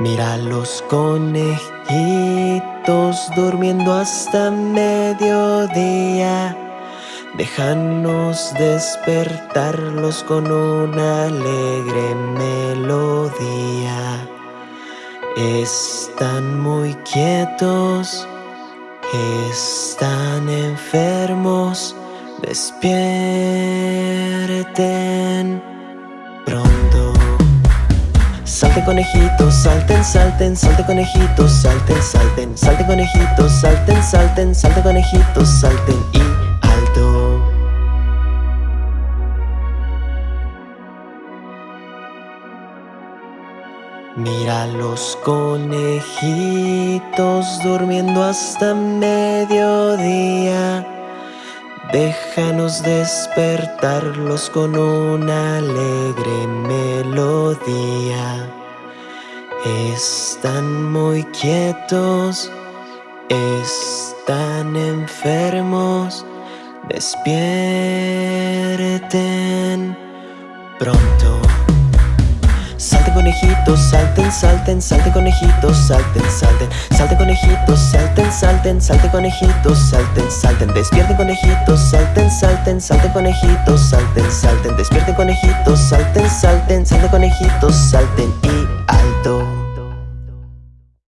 Mira los conejitos durmiendo hasta mediodía. Déjanos despertarlos con una alegre melodía. Están muy quietos, están enfermos, despierten pronto. Salte conejitos, salten, salten, salte conejitos, salten, salten, salte conejitos, salten, salten, salte conejitos, salten y alto. Mira los conejitos durmiendo hasta mediodía. Déjanos despertarlos con una alegre melodía. Están muy quietos, están enfermos, despierten pronto. Salte conejitos, salten, salten, salte conejitos, salten, salten, salten, salten, salte conejitos, salten, salten, despierten conejitos, salten, salten, salte conejitos, salten, salten, despierten conejitos, salten, salten, salte conejitos, salten.